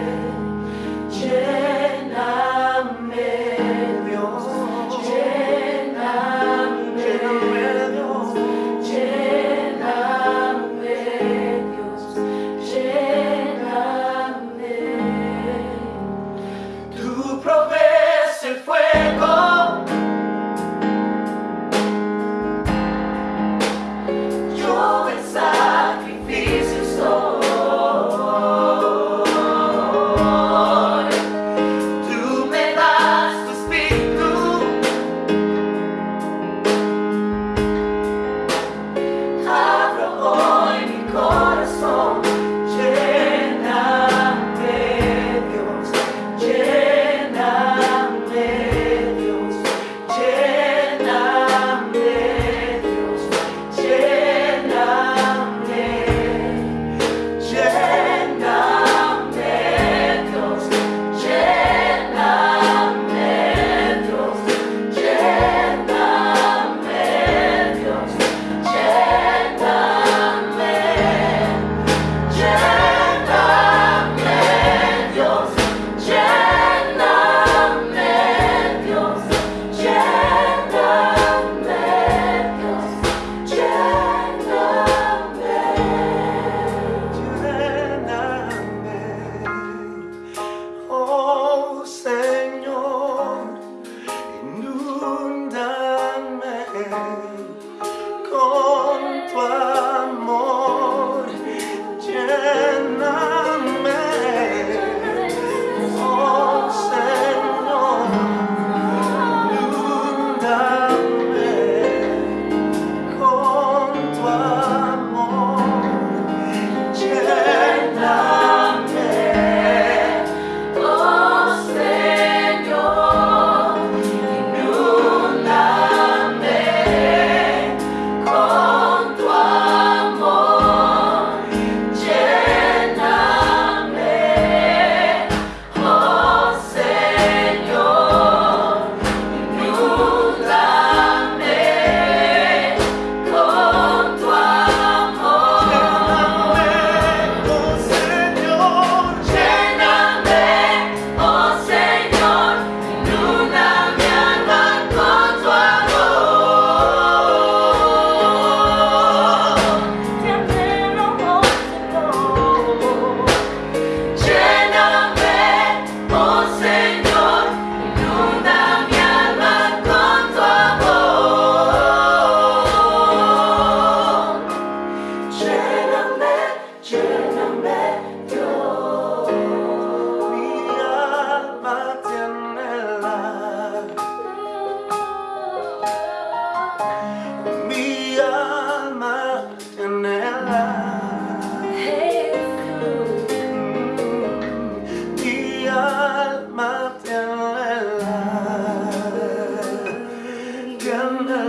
Amen. Anhelo,